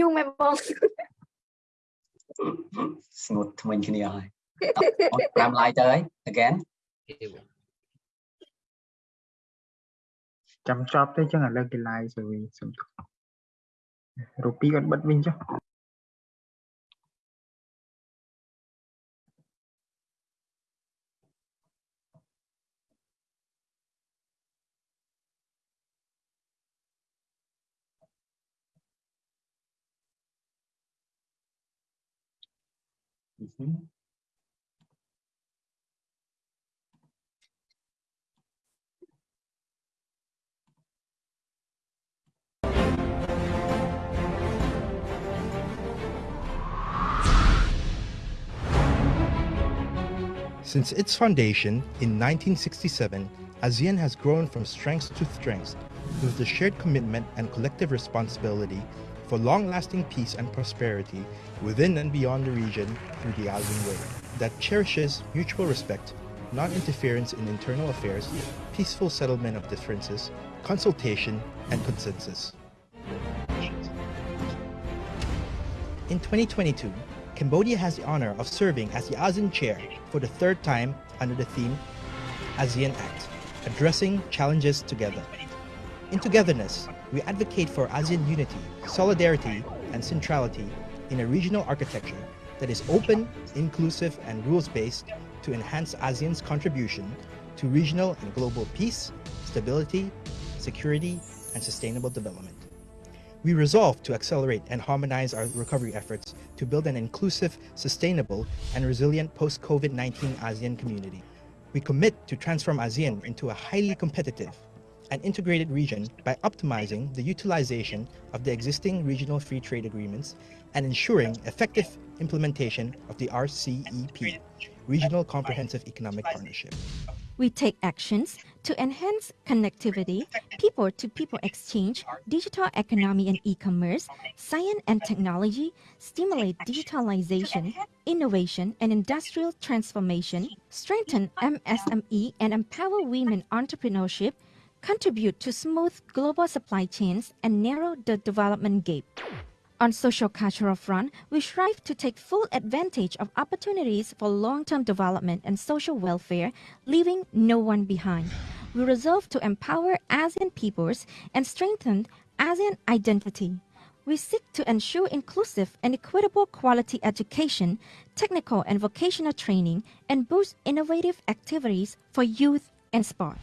យូរមែនបងស្ងួតថ្មិញគ្នាហើយ5 like ទៅហើយ again ចាំចប់ទៅចឹងឥឡូវគេ live ទៅវិញសុំទោសរូបពីរគាត់បិទវិញចុះ Mhm. Since its foundation in 1967, ASEAN has grown from strength to strength with the shared commitment and collective responsibility for long-lasting peace and prosperity within and beyond the region through the ASEAN Way that cherishes mutual respect, non-interference in internal affairs, peaceful settlement of differences, consultation, and consensus. In 2022, Cambodia has the honor of serving as the ASEAN Chair for the third time under the theme ASEAN Act, Addressing Challenges Together. In togetherness, we advocate for ASEAN unity, solidarity, and centrality in a regional architecture that is open, inclusive, and rules-based to enhance ASEAN's contribution to regional and global peace, stability, security, and sustainable development. We resolve to accelerate and harmonize our recovery efforts to build an inclusive, sustainable, and resilient post-COVID-19 ASEAN community. We commit to transform ASEAN into a highly competitive, and integrated region by optimizing the utilization of the existing regional free trade agreements and ensuring effective implementation of the RCEP, Regional Comprehensive Economic Partnership. We take actions to enhance connectivity, people to people exchange, digital economy and e commerce, science and technology, stimulate digitalization, innovation, and industrial transformation, strengthen MSME and empower women entrepreneurship, contribute to smooth global supply chains, and narrow the development gap. On social cultural front, we strive to take full advantage of opportunities for long-term development and social welfare, leaving no one behind. We resolve to empower ASEAN peoples and strengthen ASEAN identity. We seek to ensure inclusive and equitable quality education, technical and vocational training, and boost innovative activities for youth and sport.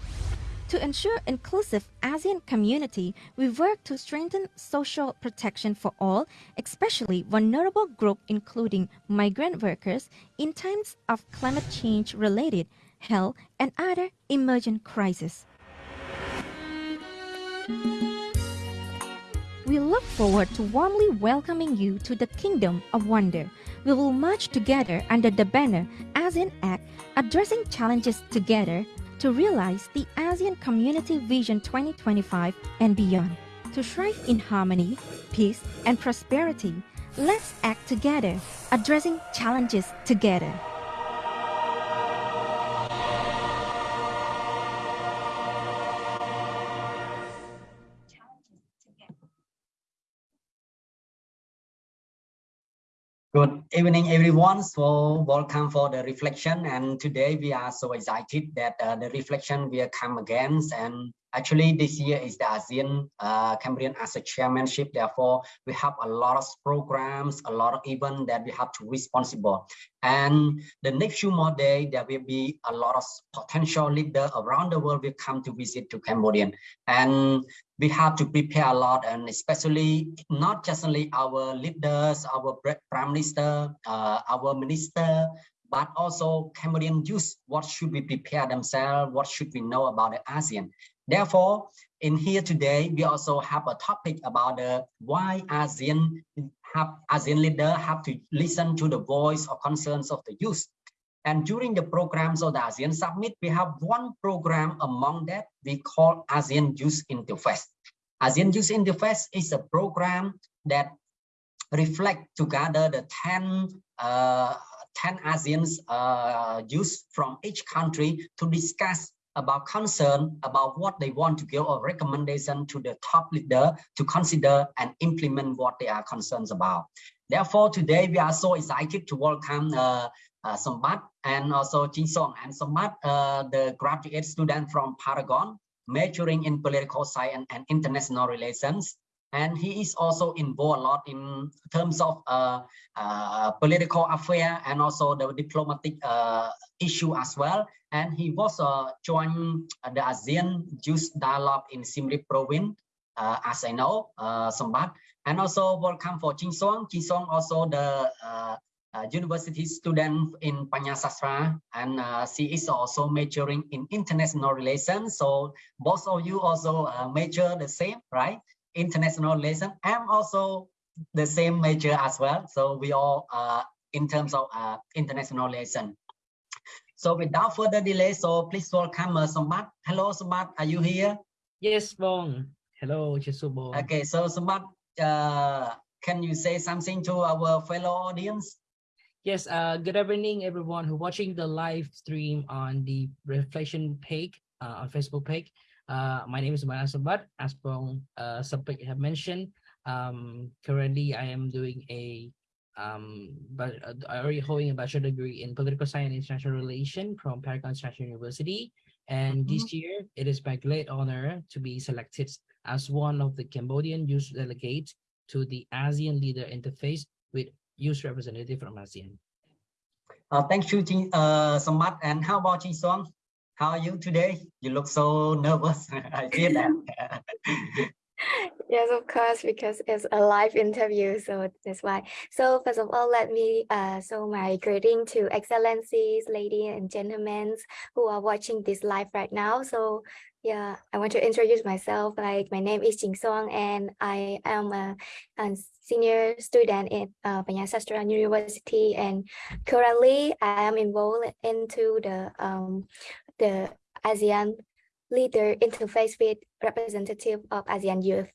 To ensure inclusive ASEAN community, we work to strengthen social protection for all, especially vulnerable groups including migrant workers in times of climate change related health and other emergent crises. We look forward to warmly welcoming you to the Kingdom of Wonder. We will march together under the banner ASEAN Act, addressing challenges together to realize the ASEAN Community Vision 2025 and beyond. To thrive in harmony, peace, and prosperity, let's act together, addressing challenges together. Good evening, everyone. So welcome for the reflection. And today we are so excited that uh, the reflection will come again. And actually this year is the ASEAN uh, Cambodian as a chairmanship. Therefore, we have a lot of programs, a lot of events that we have to responsible. And the next few more days, there will be a lot of potential leaders around the world will come to visit to Cambodian. And we have to prepare a lot and especially not just only our leaders, our prime minister, uh, our minister, but also Cambodian youth, what should we prepare themselves? What should we know about the ASEAN? Therefore, in here today, we also have a topic about the why ASEAN have ASEAN leader have to listen to the voice or concerns of the youth. And during the programs of the ASEAN Summit, we have one program among that we call ASEAN Youth Interface. ASEAN Youth Interface is a program that reflect together the 10, uh, 10 ASEAN's uh, youth from each country to discuss about concern about what they want to give a recommendation to the top leader to consider and implement what they are concerned about. Therefore, today we are so excited to welcome uh, uh, Sombat and also Jin Song and Sombat, uh, the graduate student from Paragon, majoring in political science and international relations and he is also involved a lot in terms of uh, uh, political affair and also the diplomatic uh, issue as well. And he was uh, joined the ASEAN Youth Dialogue in Siem Reap province, uh, as I know, uh, Sambat. And also welcome for Ching Song. Ching Song also the uh, university student in Pannasastra and uh, she is also majoring in international relations. So both of you also uh, major the same, right? International relation. I'm also the same major as well. So we all uh, in terms of uh, international relation. So without further delay, so please welcome uh, Sambat. Hello, Sambat, are you here? Yes, Bong. Hello, Bong. Okay, so Sambat, uh, can you say something to our fellow audience? Yes, uh, good evening, everyone who watching the live stream on the reflection page uh, on Facebook page. Uh, my name is Mara Sabat. As Bong uh, Sapik have mentioned, um, currently I am doing a um, but uh, I already holding a bachelor degree in political science and international relation from Paragon International University. And mm -hmm. this year, it is my great honor to be selected as one of the Cambodian youth delegates to the ASEAN Leader Interface with youth representative from ASEAN. Uh, thank you, Jin, uh, Samat. And how about Jin Song? How are you today? You look so nervous. I feel that. yes, of course, because it's a live interview, so that's why. So first of all, let me uh, show my greeting to excellencies, ladies and gentlemen who are watching this live right now. So yeah, I want to introduce myself. Like my name is Jing Song, and I am a, a senior student at uh, University. And currently, I am involved into the um, the ASEAN leader interface with representative of ASEAN youth.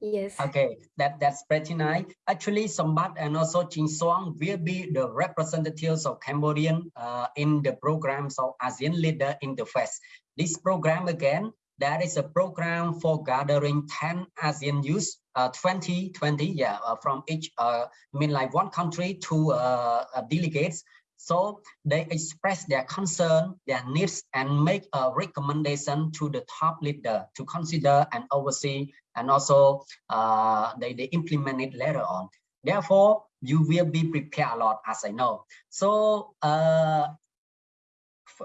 Yes. Okay, that, that's pretty nice. Actually, Sambat and also Jin Song will be the representatives of Cambodian uh, in the programs of ASEAN Leader Interface. This program again, that is a program for gathering 10 ASEAN youth, uh, 20, 20, yeah, uh, from each, uh, I mean like one country to uh, uh delegates so they express their concern, their needs, and make a recommendation to the top leader to consider and oversee, and also uh, they, they implement it later on. Therefore, you will be prepared a lot, as I know. So uh,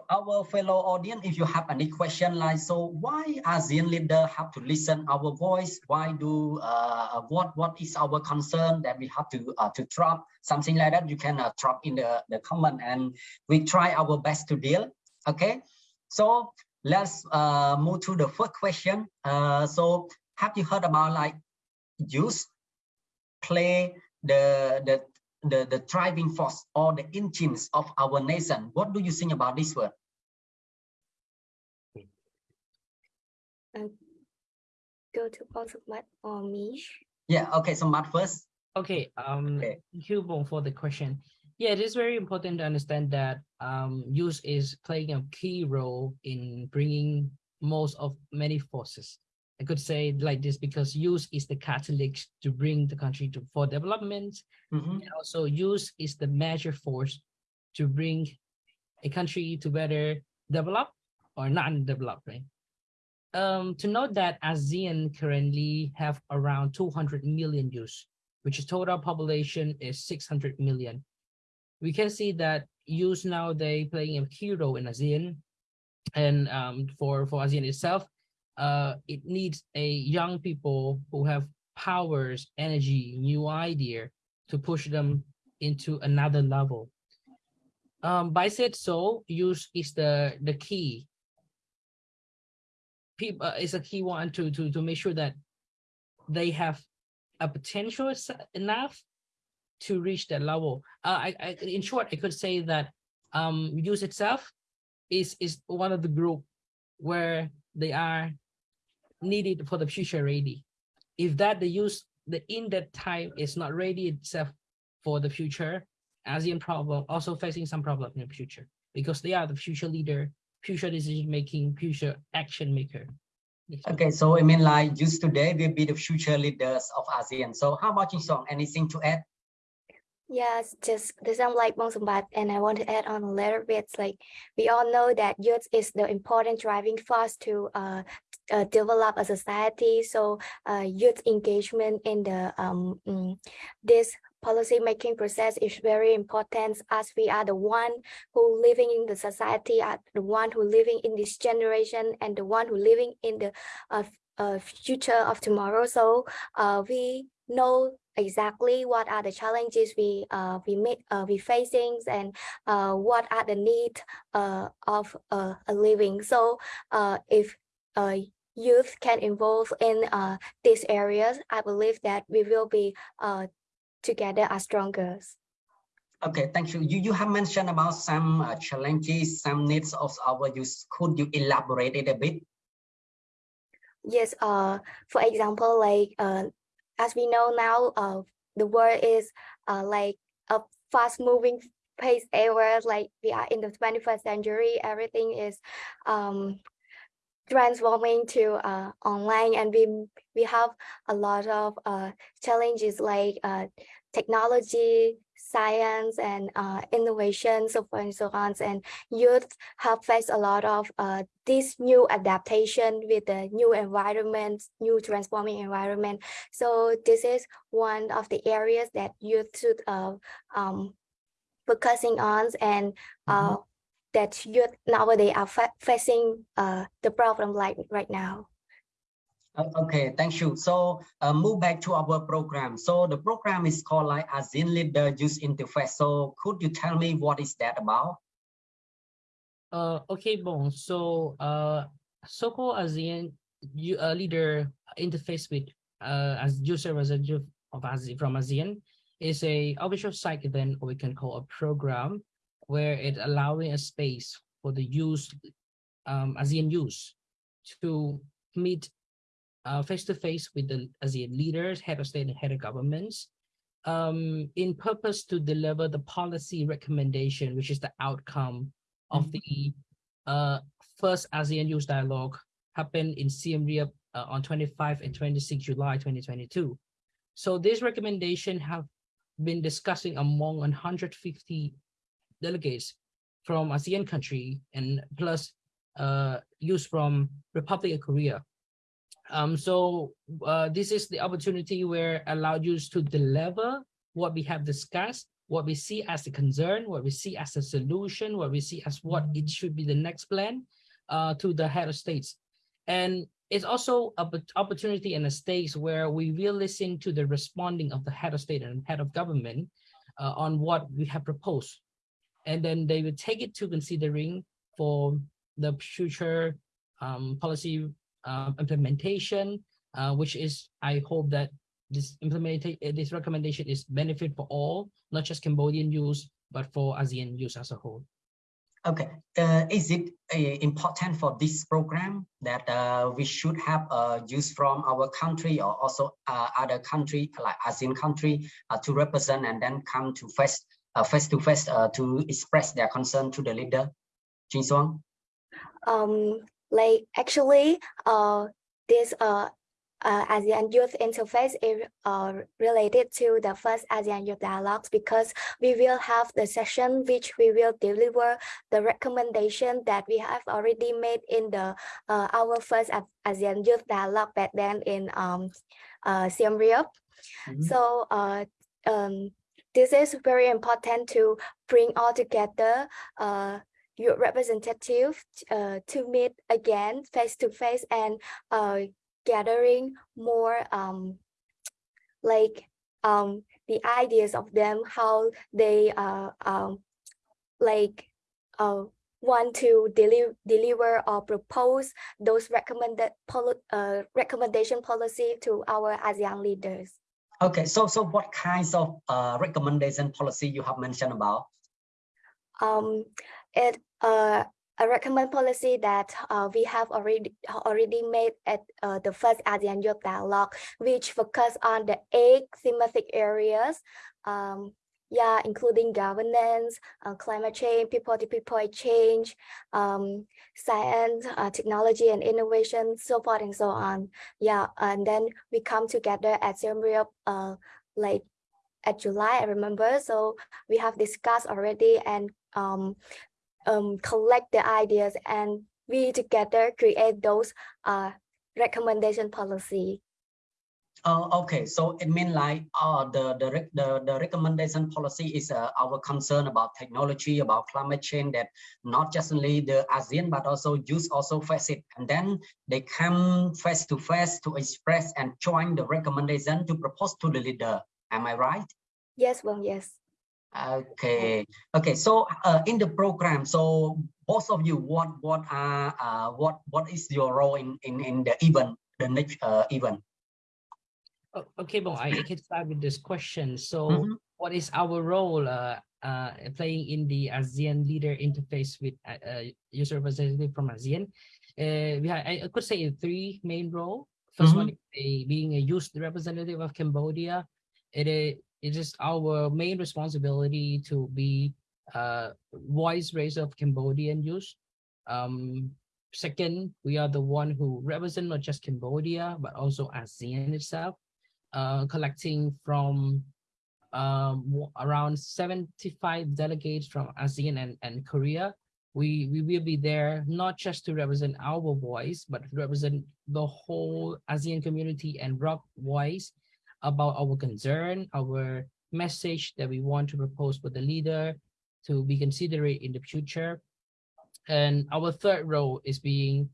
our fellow audience, if you have any question like, so why ASEAN leader have to listen our voice? Why do, uh, what what is our concern that we have to uh, to drop something like that? You can uh, drop in the, the comment and we try our best to deal. Okay, so let's uh, move to the first question. Uh, so have you heard about like use play the the the, the driving force or the engines of our nation. What do you think about this word? Uh, go to both Matt or me. Yeah, okay, so Matt first. Okay, um, okay. thank you for the question. Yeah, it is very important to understand that um, use is playing a key role in bringing most of many forces I could say like this because use is the catalyst to bring the country to for development. Mm -hmm. And also use is the major force to bring a country to better develop or not develop, right? Um, to note that ASEAN currently have around 200 million youth, which is total population is 600 million. We can see that youth now they playing a key role in ASEAN and um, for, for ASEAN itself, uh, it needs a young people who have powers, energy, new idea to push them into another level. Um, by said so, use is the the key. People uh, is a key one to to to make sure that they have a potential enough to reach that level. Uh, I, I in short, I could say that um, use itself is is one of the group where they are needed for the future ready. If that the use the in that time is not ready itself for the future, ASEAN problem also facing some problem in the future because they are the future leader, future decision making, future action maker. Okay, so I mean like just today will be the future leaders of ASEAN. So how about you, Song? Anything to add? Yes, just the same like Mong and I want to add on a little bit. Like we all know that youth is the important driving force to uh, uh, develop a society. So uh, youth engagement in the um, mm, this policy making process is very important as we are the one who living in the society, are the one who living in this generation and the one who living in the uh, uh, future of tomorrow. So uh, we know exactly what are the challenges we uh, we make uh, we facing and uh, what are the need uh, of uh, a living. So uh, if uh, youth can involve in uh, these areas, I believe that we will be uh, together as stronger. Okay, thank you. You, you have mentioned about some uh, challenges, some needs of our youth. Could you elaborate it a bit? Yes, uh, for example, like uh, as we know now, uh, the world is uh, like a fast moving pace era, like we are in the 21st century, everything is um, transforming to uh, online and we we have a lot of uh, challenges like uh, technology, science and uh, innovation, so for and so on. And youth have faced a lot of uh, this new adaptation with the new environment, new transforming environment. So this is one of the areas that youth should uh, um, focusing on and uh, mm -hmm. that youth nowadays are fa facing uh, the problem like right now. Okay, thank you. So uh, move back to our program. So the program is called like ASEAN Leader Use Interface. So could you tell me what is that about? Uh, okay, bon. So uh, so-called ASEAN uh, Leader Interface with uh, as user representative of ASEAN from ASEAN is a official site event, or we can call a program, where it allowing a space for the use um, ASEAN use to meet uh, face-to-face with the ASEAN leaders, head of state and head of governments, um, in purpose to deliver the policy recommendation, which is the outcome of mm-hmm. the uh, first ASEAN Youth Dialogue happened in Siem Reap uh, on 25 and 26 July 2022. So this recommendation have been discussing among 150 delegates from ASEAN country and plus uh, youth from Republic of Korea. Um, so uh, this is the opportunity where allowed you to deliver what we have discussed, what we see as the concern, what we see as a solution, what we see as what it should be the next plan uh, to the head of states. And it's also an opportunity and a stage where we will listen to the responding of the head of state and head of government uh, on what we have proposed. And then they will take it to considering for the future um, policy uh, implementation, uh, which is, I hope that this implementation, uh, this recommendation is benefit for all, not just Cambodian use, but for ASEAN use as a whole. Okay, uh, is it uh, important for this program that uh, we should have uh, use from our country or also other country like ASEAN country to represent and then come to face face to face to express their concern to the leader, Jin Suang? Um, like actually, uh, this uh, uh, ASEAN Youth Interface is uh, related to the first ASEAN Youth Dialogues because we will have the session which we will deliver the recommendation that we have already made in the uh, our first ASEAN Youth Dialogue back then in um, uh, Siem Reap. Mm -hmm. So uh, um, this is very important to bring all together uh, your representative uh, to meet again face to face and uh, gathering more um, like um, the ideas of them, how they uh, um, like uh, want to deliver deliver or propose those recommended poli uh, recommendation policy to our ASEAN leaders. Okay, so so what kinds of uh, recommendation policy you have mentioned about? Um, it uh, a recommend policy that uh, we have already already made at uh, the first ASEAN Youth Dialogue, which focus on the eight thematic areas um, yeah, including governance, uh, climate change, people-to-people exchange, um, science, uh, technology and innovation, so forth and so on. Yeah, and then we come together at Siem Reap, uh, like at July, I remember. So we have discussed already and um, um, collect the ideas and we together create those uh, recommendation policy. Uh, okay, so it means like uh, the, the, the, the recommendation policy is uh, our concern about technology, about climate change that not just only the ASEAN, but also youth also face it. And then they come face to face to express and join the recommendation to propose to the leader. Am I right? Yes, well, yes. Okay, okay. So uh, in the program, so both of you, what what are uh, what what is your role in in in the event, the next uh, event? Okay, well, I, can start with this question. So, Mm-hmm. what is our role uh, uh, playing in the ASEAN leader interface with uh, uh, user representative from ASEAN? Uh, we have, I could say three main role. 1st one is a, being a youth representative of Cambodia. It is it is our main responsibility to be uh, voice raiser of Cambodian youth. Um, second, we are the one who represent not just Cambodia but also ASEAN itself uh, collecting from um, around 75 delegates from ASEAN and, and Korea. We, we will be there not just to represent our voice, but represent the whole ASEAN community and rock voice about our concern, our message that we want to propose for the leader to be considerate in the future. And our third role is being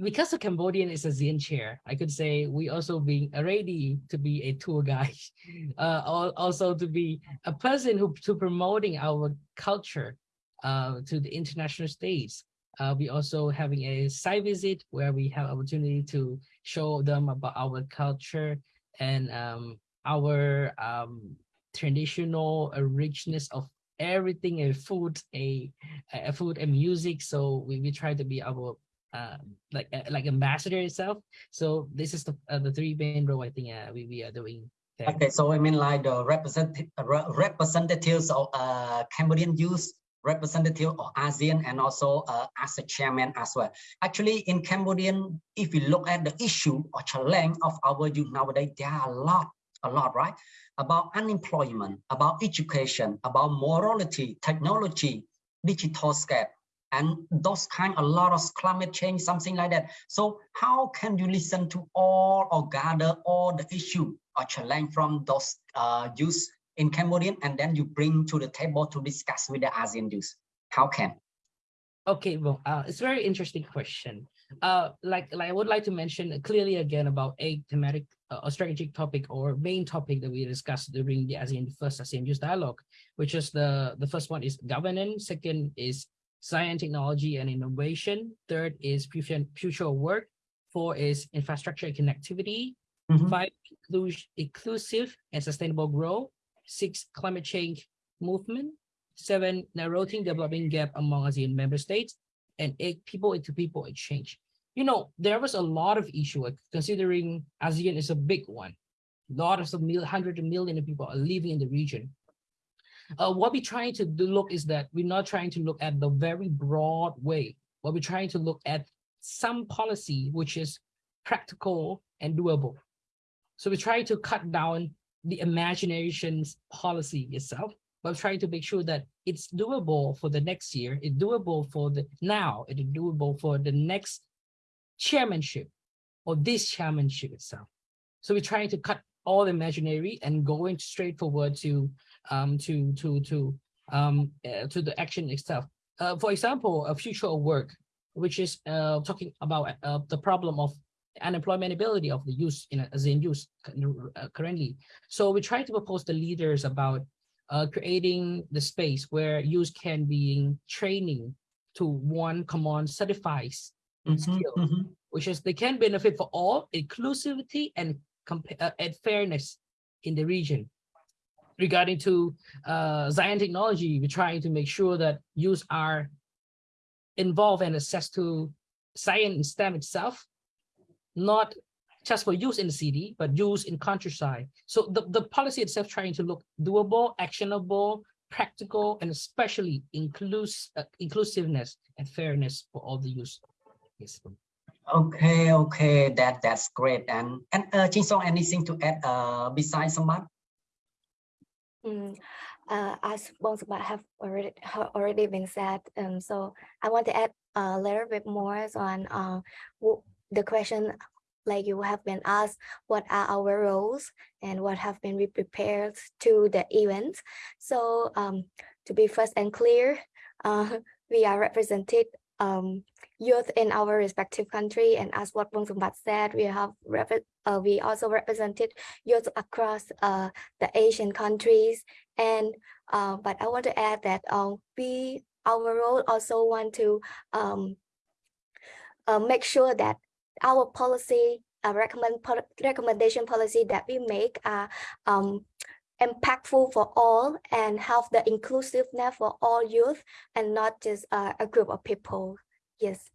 because the Cambodian is ASEAN chair, I could say we also being ready to be a tour guide, uh, also to be a person who to promoting our culture uh, to the international stage. Uh, we also having a site visit where we have opportunity to show them about our culture and um, our um, traditional uh, richness of everything, a food, a, a food and music. So we, we try to be our uh, like uh, like ambassador itself. So this is the uh, the three main role I think uh, we, we are doing. There. Okay, so I mean like the representative representatives of uh, Cambodian youth, representative of ASEAN, and also uh, as a chairman as well. Actually, in Cambodian, if you look at the issue or challenge of our youth nowadays, there are a lot, a lot, right? About unemployment, about education, about morality, technology, digital scale, and those kind a lot of climate change something like that so how can you listen to all or gather all the issue or challenge from those uh, youth in cambodian and then you bring to the table to discuss with the asean youth how can Okay, well, uh, it's a very interesting question. Uh, like, like I would like to mention clearly again about a thematic uh, or strategic topic or main topic that we discussed during the ASEAN the first ASEAN Youth Dialogue, which is the the first one is governance, second is science, technology, and innovation. Third is future, future work. Four is infrastructure and connectivity. Mhm. Five, inclus- inclusive and sustainable growth. Six, climate change movement. Seven, narrowing developing gap among ASEAN member states. And eight, people to people exchange. You know, there was a lot of issue considering ASEAN is a big one. Lots of mil, hundred of million of people are living in the region uh, what we're trying to look is that we're not trying to look at the very broad way. What we're trying to look at some policy which is practical and doable. So we're trying to cut down the imaginations policy itself, but trying to make sure that it's doable for the next year, it's doable for the now, it's doable for the next chairmanship or this chairmanship itself. So we're trying to cut all the imaginary and going straight forward to um, to to to um, uh, to the action itself. Uh, for example, a future of work, which is uh, talking about uh, the problem of unemploymentability of the youth in ASEAN youth uh, currently. So we try to propose the leaders about uh, creating the space where youth can be in training to one common certifies Mhm, skill, mhm. which is they can benefit for all inclusivity and uh, and fairness in the region regarding to uh, Zion technology, we're trying to make sure that youth are involved and access to science and STEM itself, not just for use in the city, but use in countryside. So the, the policy itself trying to look doable, actionable, practical, and especially inclus uh, inclusiveness and fairness for all the use. Yes. Okay, okay, that that's great. And and uh, Jin Song, anything to add uh, besides Sambat? Mm, uh, as both about have already have already been said, um, so I want to add a little bit more on uh, the question like you have been asked what are our roles and what have been we prepared to the event so um, to be first and clear uh, we are represented um, youth in our respective country. And as what Bong Sumbat said we have uh, we also represented youth across uh, the Asian countries. And uh, but I want to add that um, we our role also want to um, uh, make sure that our policy uh, recommend recommendation policy that we make are um, impactful for all and have the inclusiveness for all youth and not just uh, a group of people. Yes.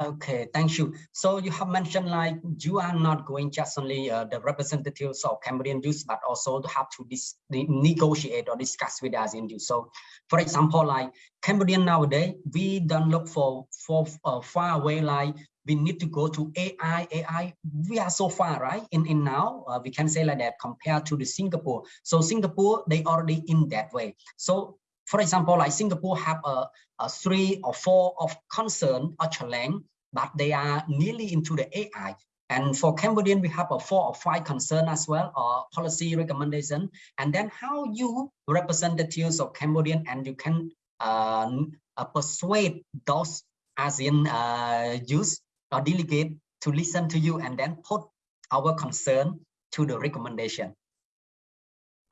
Okay, thank you. So you have mentioned like you are not going just only uh, the representatives of Cambodian youth, but also to have to negotiate or discuss with us in youth. So for example, like Cambodian nowadays, we don't look for, for uh, far away like we need to go to AI, AI, we are so far, right? In, in now, uh, we can say like that compared to the Singapore. So Singapore, they already in that way. So for example, like Singapore have a, a three or four of concern or challenge, but they are nearly into the AI. And for Cambodian, we have a four or five concern as well, or policy recommendation. And then how you representatives of Cambodian and you can uh, uh, persuade those ASEAN uh, youth or delegate to listen to you and then put our concern to the recommendation.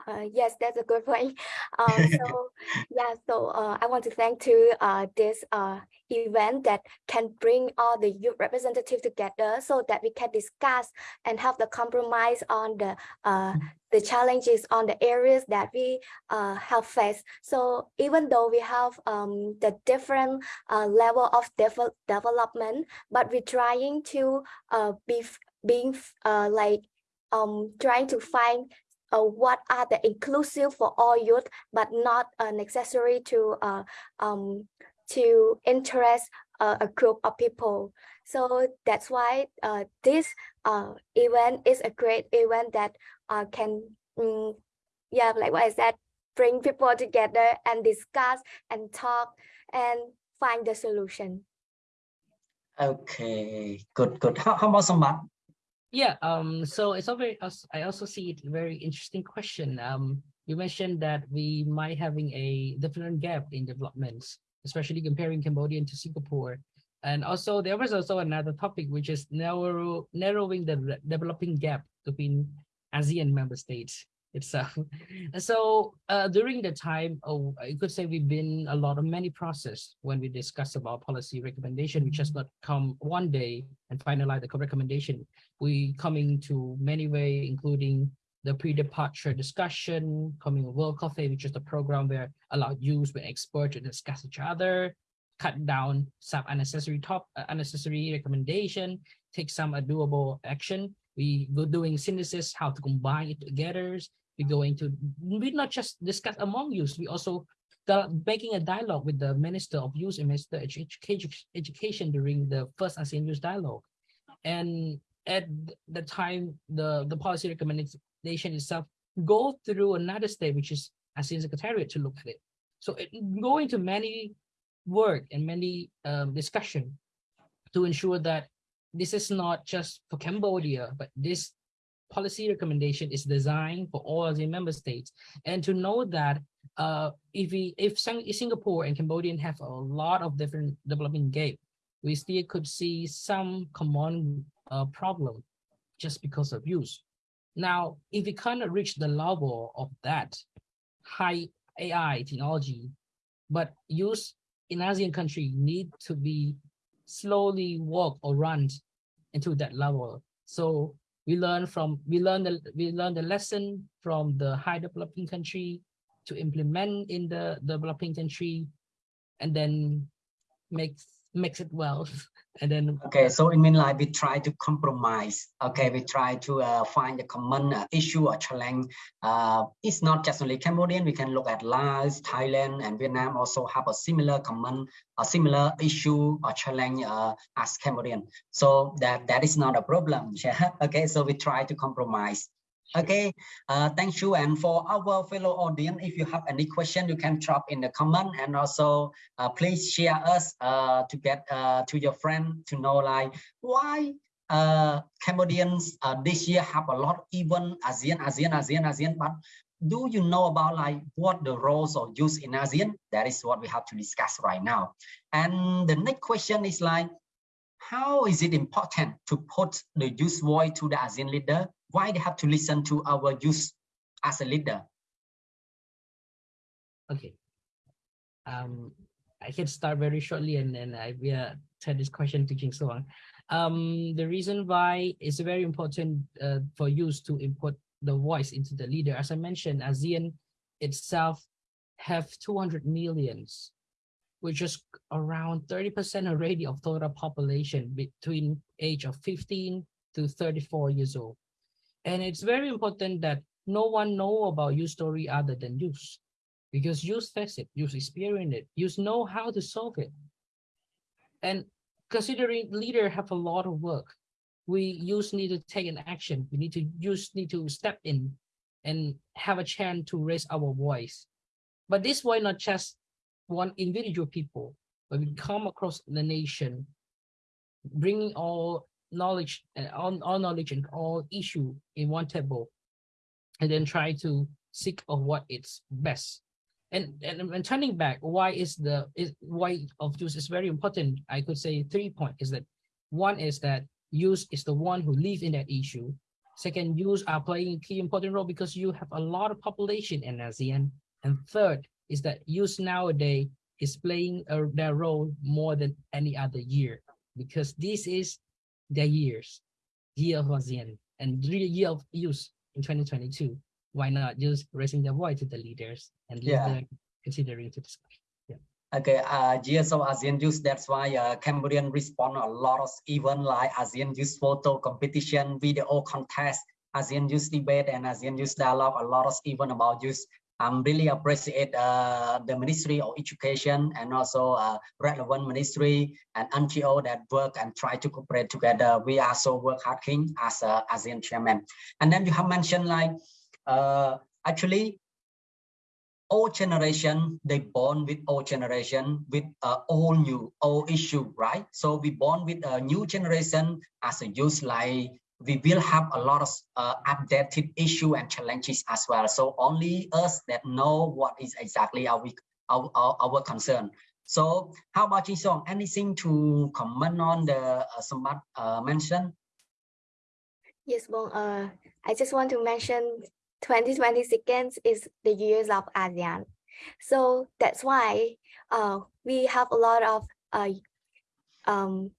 Uh, yes, that's a good point. Uh, so yeah, so uh, I want to thank to uh, this uh, event that can bring all the youth representatives together so that we can discuss and have the compromise on the uh, the challenges on the areas that we uh, have faced. So even though we have um, the different uh, level of de development, but we're trying to uh, be being uh, like um, trying to find uh, what are the inclusive for all youth, but not uh, necessary to uh, um, to interest uh, a group of people. So that's why uh, this uh, event is a great event that can, um, yeah, like what I said, bring people together and discuss and talk and find the solution. Okay, good, good. How, how about Sambat? Yeah, um, so it's very, I also see it very interesting question. Um, you mentioned that we might having a different gap in developments, especially comparing Cambodian to Singapore. And also there was also another topic, which is narrow, narrowing the developing gap between ASEAN member states itself. so uh, during the time, oh, I could say we've been a lot of many process when we discuss about policy recommendation, which has not come one day and finalize the recommendation. We coming to many way, including the pre-departure discussion, coming World Coffee, which is the program where allow use with experts to discuss each other, cut down some unnecessary top uh, unnecessary recommendation, take some doable action. We go doing synthesis, how to combine it together, we're going to we not just discuss among youth we also making a dialogue with the minister of youth and minister of education, during the first ASEAN youth dialogue. And at the time the the policy recommendation itself go through another stage which is ASEAN secretariat to look at it. So it go into many work and many um, discussion to ensure that this is not just for Cambodia, but this policy recommendation is designed for all ASEAN member states. And to know that uh, if we if Singapore and Cambodia have a lot of different developing gap, we still could see some common uh, problem just because of use. Now, if we cannot reach the level of that high AI technology, but use in ASEAN country need to be slowly walk or run into that level. So we learn from we learn the we learn the lesson from the high developing country to implement in the developing country and then make mix it well and then okay so it means like we try to compromise. Okay we try to uh, find a common uh, issue or challenge. Uh, it's not just only cambodian. We can look at laos thailand and vietnam also have a similar common a similar issue or challenge uh, as cambodian. So that that is not a problem. Yeah okay so we try to compromise Okay, uh, thank you. And for our fellow audience, if you have any question, you can drop in the comment and also uh, please share us uh, to get uh, to your friend to know like why uh, Cambodians uh, this year have a lot even ASEAN, ASEAN, ASEAN, ASEAN, but do you know about like what the roles of youth in ASEAN? That is what we have to discuss right now. And the next question is like, how is it important to put the youth voice to the ASEAN leader why they have to listen to our youth as a leader? Okay. Um, I can start very shortly and then I will turn this question to Jing Song. Um, the reason why it's very important uh, for youth to input the voice into the leader, as I mentioned, ASEAN itself have 200 millions, which is around 30% already of total population between age of 15 to 34 years old. And it's very important that no one know about your story other than you, because you face it, you experience it, you know how to solve it. And considering leader have a lot of work, we use need to take an action. We need to use need to step in and have a chance to raise our voice. But this why not just one individual people, but we come across the nation, bringing all knowledge and all, all knowledge and all issue in one table and then try to seek of what it's best. And, and and turning back why is the is why of use is very important i could say three point is that one is that use is the one who live in that issue. Second use are playing key important role because you have a lot of population in asean. And third is that use nowadays is playing a, their role more than any other year because this is their years, year of ASEAN and year of youth in 2022. Why not just raising their voice to the leaders and yeah. considering to discuss? Yeah. Okay, uh, years of ASEAN youth, that's why uh, Cambodian respond a lot of event like ASEAN youth photo competition, video contest, ASEAN youth debate and ASEAN youth dialogue, a lot of event about youth I'm really appreciate uh, the Ministry of Education and also uh, relevant ministry and NGO that work and try to cooperate together. We also work hard as a ASEAN chairman. And then you have mentioned like, uh, actually, old generation, they born with old generation with uh, all new, old issue, right? So we born with a new generation as a youth like we will have a lot of uh, updated issue and challenges as well. So only us that know what is exactly our our, our, our concern. So how about you, Song? Anything to comment on the uh, Sambat uh, mentioned? Yes, well, uh, I just want to mention 2020 seconds is the years of ASEAN. So that's why uh, we have a lot of uh, um,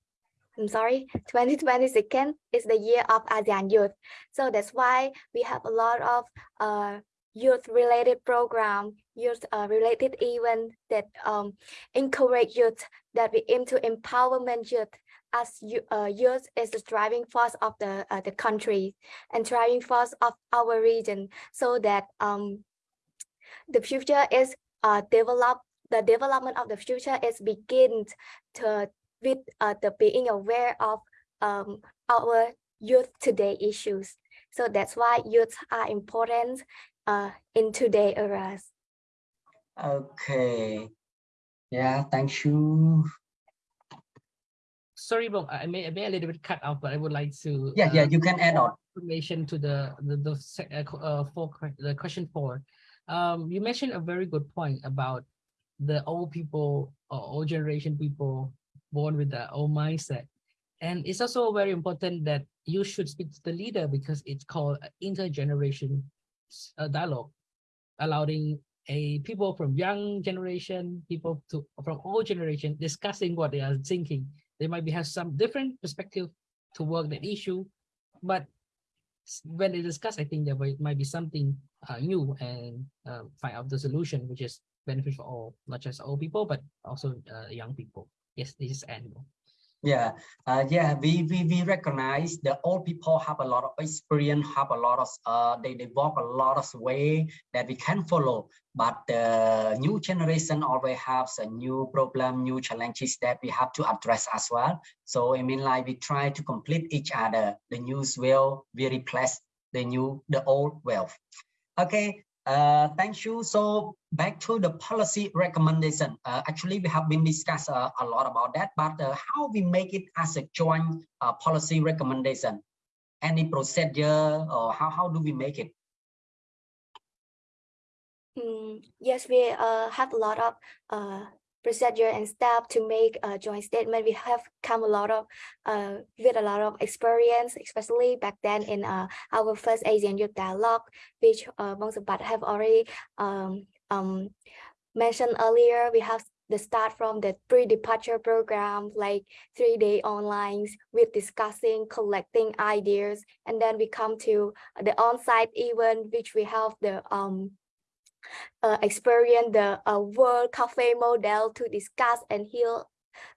I'm sorry, 2020 second is the year of ASEAN Youth. So that's why we have a lot of uh, youth-related program, youth-related uh, event that um, encourage youth, that we aim to empowerment youth as uh, youth is the driving force of the uh, the country and driving force of our region so that um, the future is uh, developed the development of the future is begin to with uh, the being aware of um, our youth today issues. So that's why youth are important uh, in today eras. Okay. Yeah, thank you. Sorry, Bong, I may, I may a little bit cut off, but I would like to. Yeah, uh, yeah, you can add on information to the the the uh, uh for the question four. Um, you mentioned a very good point about the old people or old generation people born with that old mindset. And it's also very important that you should speak to the leader because it's called intergeneration uh, dialogue, allowing a people from young generation, people to from old generation discussing what they are thinking. They might be have some different perspective to work that issue, but when they discuss, I think there might be something uh, new and uh, find out the solution, which is benefit for all, not just old people, but also uh, young people. Yes, this is annual. Yeah, uh, yeah, we, we we recognize the old people have a lot of experience, have a lot of uh, they they walk a lot of way that we can follow. But the new generation always has a new problem, new challenges that we have to address as well. So I mean, like we try to complete each other. The new will we replace the new the old wealth. Okay, uh, thank you. So back to the policy recommendation. Uh, actually, we have been discussed uh, a lot about that, but uh, how we make it as a joint uh, policy recommendation? Any procedure or how, how do we make it? Mm, yes, we have a lot of procedure and step to make a joint statement. We have come a lot of uh, with a lot of experience, especially back then in uh, our first ASEAN Youth Dialogue, which uh, of us have already um, um, mentioned earlier. We have the start from the pre-departure program, like three-day online with discussing, collecting ideas, and then we come to the on-site event, which we have the um, uh, experience the uh, World Cafe model to discuss and hear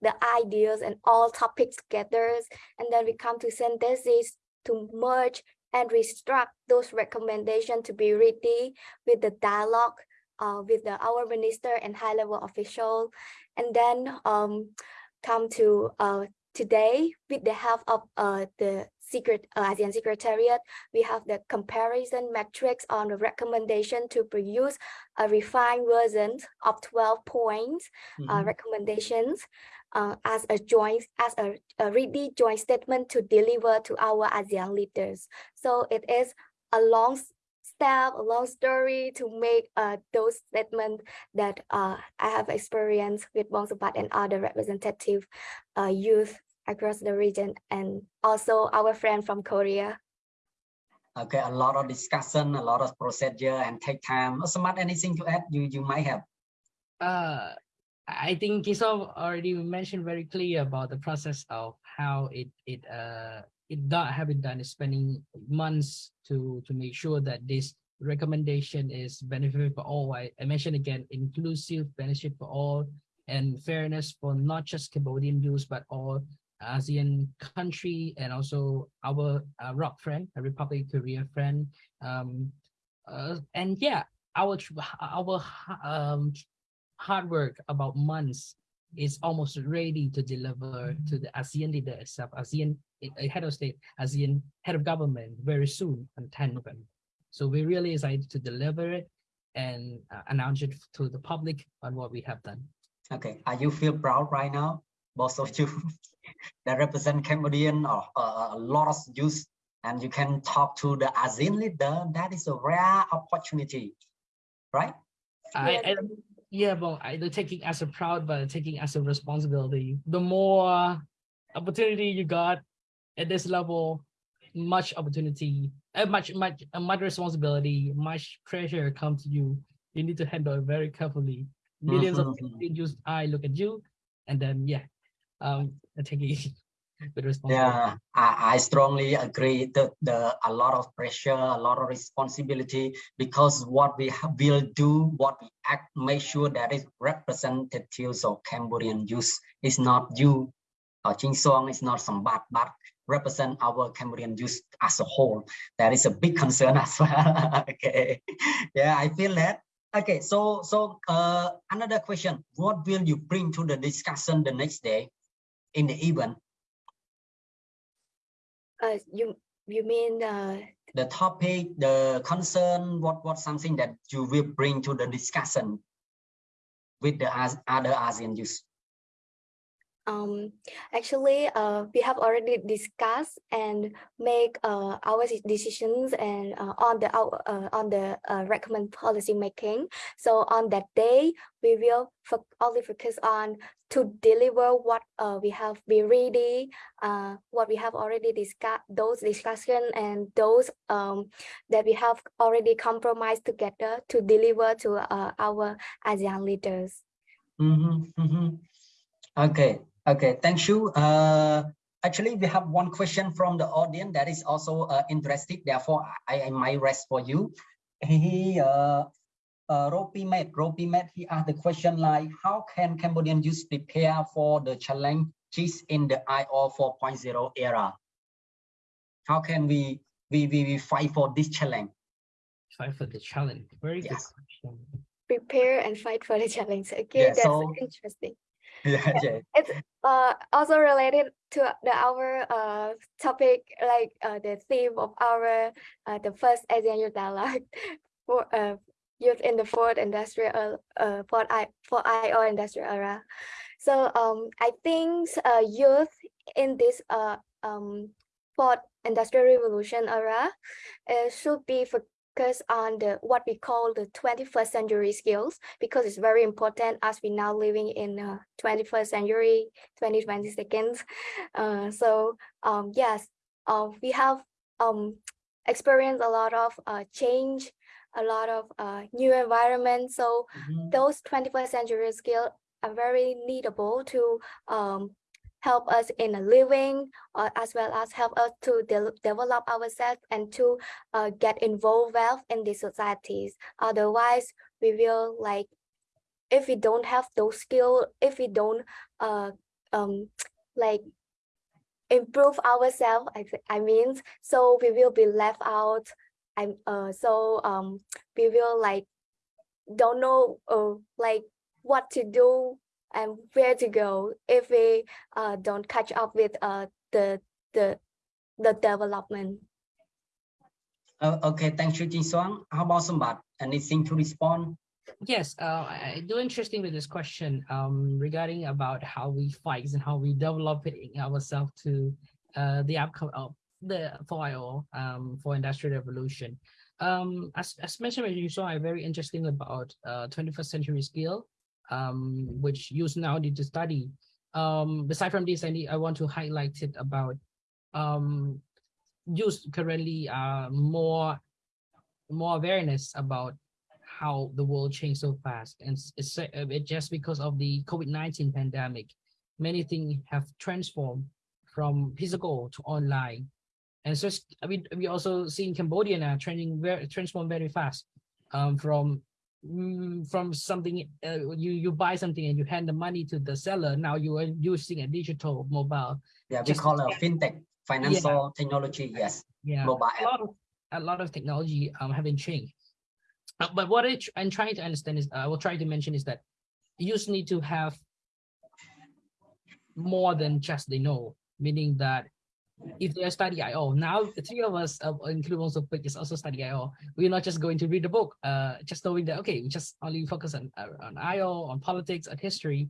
the ideas and all topics together. And then we come to synthesis to merge and restruct those recommendations to be ready with the dialogue uh, with the, our minister and high level official. And then um, come to uh, today with the help of uh, the secret uh, ASEAN Secretariat, we have the comparison metrics on the recommendation to produce a refined version of 12 points mm -hmm. uh, mm-hmm. recommendations uh, as a joint, as a, a ready joint statement to deliver to our ASEAN leaders. So it is a long step, a long story to make uh, those statements that uh, I have experienced with Bongsapat and other representative uh, youth across the region and also our friend from Korea. Okay, a lot of discussion, a lot of procedure and take time. Smart, anything to add you, you might have? Uh, I think Kisov already mentioned very clear about the process of how it it uh it not have been done is spending months to to make sure that this recommendation is benefit for all. I, I mentioned again inclusive benefit for all and fairness for not just Cambodian views, but all ASEAN country and also our uh, ROK friend, a Republic Korea friend. Um, uh, and yeah, our our um, hard work about months is almost ready to deliver to the ASEAN leader itself, ASEAN head of state, ASEAN head of government very soon on 10 November. So we're really excited to deliver it and uh, announce it to the public on what we have done. Okay, are you feel proud right now, both of you? that represent Cambodian or uh, a lot of youth and you can talk to the ASEAN leader, that is a rare opportunity, right? I, I yeah, but I don't taking as a proud, but taking as a responsibility. The more opportunity you got at this level, much opportunity, uh, much much uh, much responsibility, much pressure come to you. You need to handle it very carefully. 1000000s mm -hmm. of mm-hmm. people use I look at you, and then yeah, um, taking with responsibility. Yeah, I, I strongly agree that the a lot of pressure, a lot of responsibility, because what we will do, what we act, make sure that is representatives of Cambodian youth is not you, or Ching Song is not some bad, but represent our Cambodian youth as a whole. That is a big concern as well. okay, yeah, I feel that. Okay, so so uh, another question: What will you bring to the discussion the next day? In the event? Uh, you you mean uh, the topic, the concern, what what something that you will bring to the discussion with the other ASEAN youth? Um, actually, uh, we have already discussed and make uh, our decisions and uh, on the uh, on the uh, recommend policy making. So on that day, we will only focus on to deliver what uh, we have been ready, what we have already discussed, those discussion and those um, that we have already compromised together to deliver to our ASEAN leaders. Mm -hmm, mm -hmm. Okay, Okay, thank you. Uh, actually, we have one question from the audience that is also uh, interested. Therefore, I, I might rest for you. He, uh, uh, Ropimet, Ropimet, he asked the question like, how can Cambodian youth prepare for the challenges in the IR 4.0 era? How can we, we, we, we fight for this challenge? Fight for the challenge. Very Yes. good question. Prepare and fight for the challenge. Okay, Yeah, that's so- interesting. Yeah. It's uh also related to the our uh topic, like uh the theme of our uh the first ASEAN Youth Dialogue for uh youth in the fourth industrial uh fourth I for IR industrial era. So um I think uh youth in this uh um fourth industrial revolution era uh, should be focused on the what we call the 21st century skills because it's very important as we now living in uh, 21st century 2020 seconds uh, so um yes uh, we have um experienced a lot of uh, change a lot of uh, new environment so Mhm. those 21st century skills are very needable to um, help us in a living uh, as well as help us to de- develop ourselves and to uh, get involved well in the societies. Otherwise we will like if we don't have those skills if we don't uh, um, like improve ourselves I, I mean so we will be left out. And uh, so um, we will like don't know uh, like what to do and where to go if we uh, don't catch up with uh, the the the development. Uh, okay, thank you, Jin Suang. How about Sumbat? Anything to respond? Yes, uh, I I do interesting with this question um, regarding about how we fight and how we develop it in ourselves to uh, the outcome of the 4IR um, for industrial revolution. Um, as, as mentioned, you saw a very interesting about uh, 21st century skill, um, which now need to study. Um, aside from this, I need I want to highlight it about um, youth currently are more more awareness about how the world changed so fast and it's, uh, just because of the covid-19 pandemic many things have transformed from physical to online and so mean we also see in cambodia now trending very transform very fast um from from something uh, you you buy something and you hand the money to the seller now you are using a digital mobile. Yeah, we call it fintech, financial technology. Yes, yeah mobile a lot of a lot of technology um haven't changed. Uh, but what I tr- i'm trying to understand is uh, i will try to mention is that you just need to have more than just they know meaning that if they study IR, now the three of us, uh, including also Pik, is also study IR. We're not just going to read the book, uh, just knowing that okay, we just only focus on uh, on IR, on politics, on history,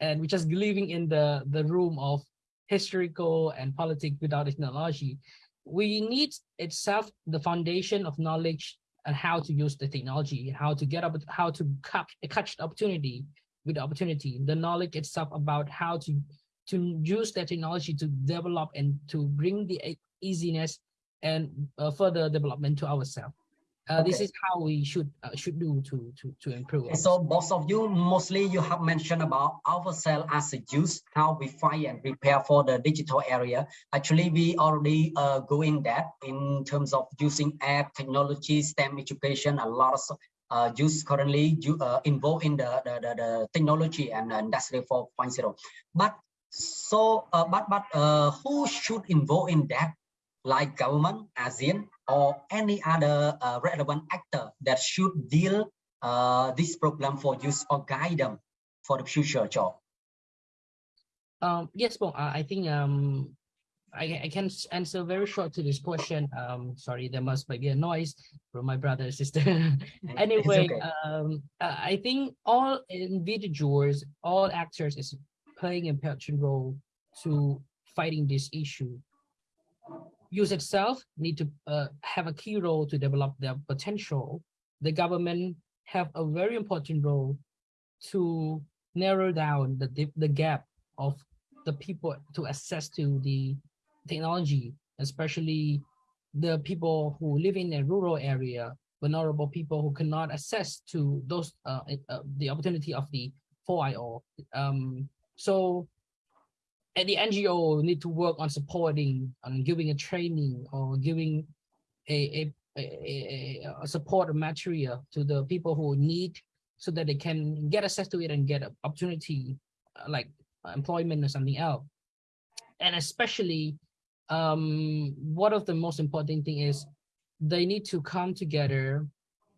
and we're just living in the the room of historical and politics without technology. We need itself the foundation of knowledge and how to use the technology, how to get up, how to catch, catch the opportunity with the opportunity, the knowledge itself about how to to use that technology to develop and to bring the easiness and uh, further development to ourselves. Uh, This is how we should uh, should do to to to improve. Okay, So both of you, mostly you have mentioned about ourselves as a youth, how we find and prepare for the digital area. Actually, we already uh, go in that in terms of using app technology, STEM education, a lot of uh, youth currently you, uh, involved in the, the, the, the technology and uh, industry 4.0. But so, uh, but but uh, who should involve in that? Like government, ASEAN, or any other uh, relevant actor that should deal uh, this problem for use or guide them for the future job. Um, yes, Bong, uh, I think um, I, I can answer very short to this question. Um, sorry, there must be a noise from my brother and sister. Anyway, okay. um, uh, I think all individuals, all actors is playing an important role to fighting this issue. Use itself need to uh, have a key role to develop their potential. The government have a very important role to narrow down the the gap of the people to access to the technology, especially the people who live in a rural area, vulnerable people who cannot access to those uh, uh, the opportunity of the 4IR. Um, so and the NGO need to work on supporting, on giving a training or giving a, a a, a, support material to the people who need so that they can get access to it and get an opportunity uh, like employment or something else. And especially um one of the most important thing is they need to come together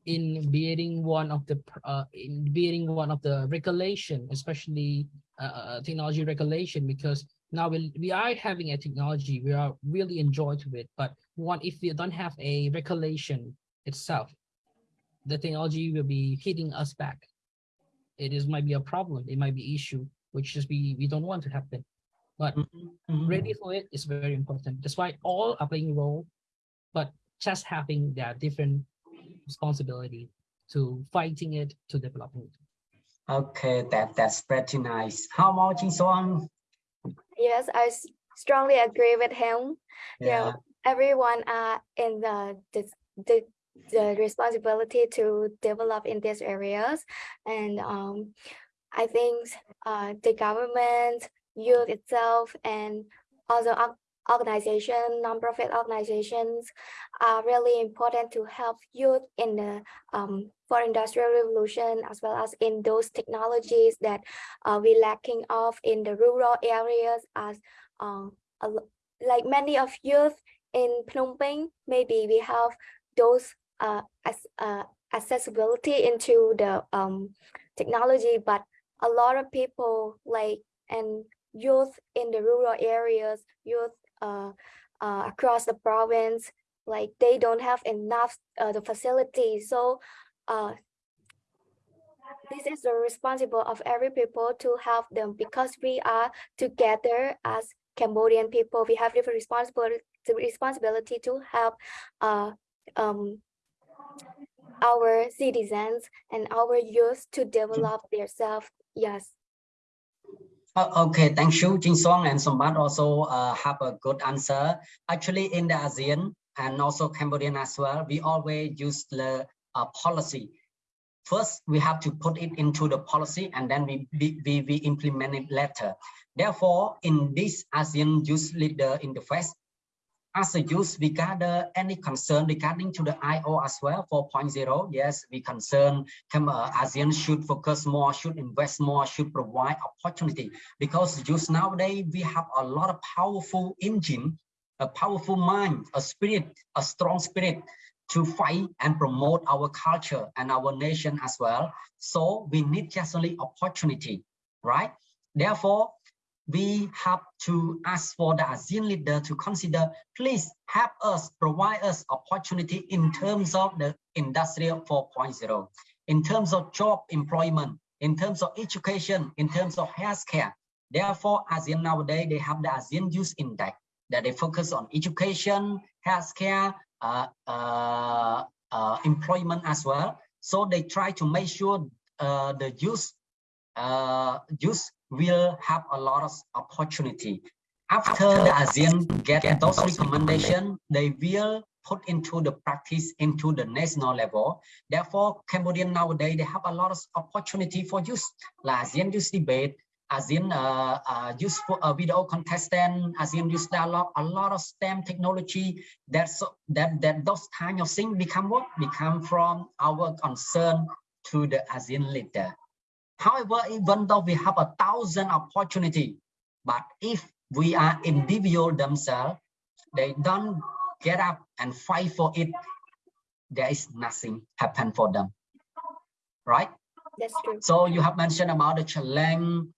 in being one of the uh, in being one of the regulation especially uh, uh, technology regulation because now we, we are having a technology we are really enjoy to it but one if we don't have a regulation itself the technology will be hitting us back. It is might be a problem it might be issue which is we we don't want to happen. But Mhm. ready for it is very important. That's why all are playing a role but just having their different responsibility to fighting it to developing it Okay, that that's pretty nice. How about Jin Song? Yes, I strongly agree with him. Yeah. Yeah, everyone are in the the, the the responsibility to develop in these areas and um i think uh the government youth itself and other org- organization non-profit organizations are really important to help youth in the um for industrial revolution as well as in those technologies that uh, we lacking of in the rural areas as um like many of youth in Phnom Penh, maybe we have those uh, as, uh, accessibility into the um, technology, but a lot of people like and youth in the rural areas, youth uh, uh, across the province, like they don't have enough uh, the facility. So uh, this is the responsible of every people to help them because we are together as Cambodian people. We have different responsibility the responsibility to help uh, um, our citizens and our youth to develop themselves. Yes. Okay, thank you, Jin Song and Sombat also uh, have a good answer. Actually, in the ASEAN and also Cambodian as well, we always use the uh, policy. First, we have to put it into the policy and then we, we, we, implement it later. Therefore, in this ASEAN Youth Leader Interface, as a youth, we gather any concern regarding to the IR as well, 4.0. Yes, we concern come, uh, ASEAN should focus more, should invest more, should provide opportunity. Because youth nowadays, we have a lot of powerful engine, a powerful mind, a spirit, a strong spirit to fight and promote our culture and our nation as well. So we need just only opportunity, right? Therefore, we have to ask for the ASEAN leader to consider, please help us, provide us opportunity in terms of the industrial 4.0, in terms of job employment, in terms of education, in terms of healthcare. Therefore, ASEAN nowadays, they have the ASEAN Youth Index that they focus on education, healthcare, employment as well. So they try to make sure uh, the youth, uh, youth will have a lot of opportunity. After the ASEAN get those recommendations, they will put into the practice into the national level. Therefore, Cambodian nowadays, they have a lot of opportunity for youth, like ASEAN Youth Debate, ASEAN uh, uh, Youth uh, Video Contestant, ASEAN Youth Dialogue, a lot of STEM technology, That's that, that those kind of things become what? Become from our concern to the ASEAN leader. However, even though we have a thousand opportunity, but if we are individual themselves, they don't get up and fight for it, there is nothing happen for them, right? That's true. So you have mentioned about the challenge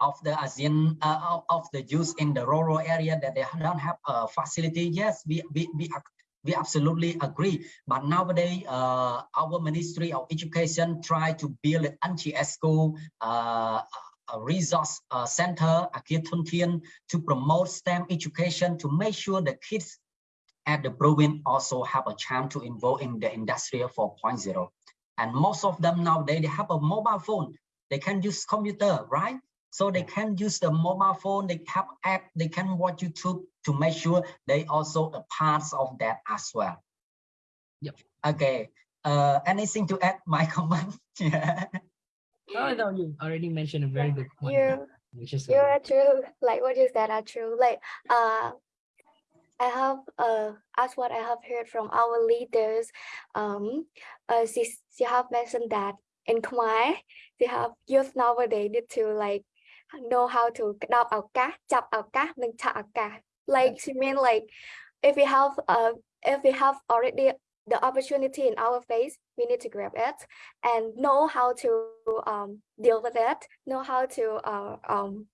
of the ASEAN uh, of- the youth in the rural area that they don't have a facility. Yes, we we we, we absolutely agree. But nowadays, uh, our Ministry of Education try to build an NGS school, uh, a resource uh, center, Akir Thun to promote STEM education to make sure the kids at the province also have a chance to involve in the industrial 4.0. And most of them nowadays, they have a mobile phone. They can use computer, right? So they can use the mobile phone, they have app, they can watch YouTube to make sure they also a part of that as well. Yep. Okay. Uh, anything to add, my comment? yeah. oh no you already mentioned a very good point You which is you are true. Like what you said are true. Like uh I have uh as what I have heard from our leaders, um, uh, she she have mentioned that in Khmer, they have youth nowadays need to like know how to đọc ảo cá, chập ảo cá, and chặt ảo cá. Like she mean like if we have uh if we have already the opportunity in our face, we need to grab it and know how to um deal with it, know how to uh um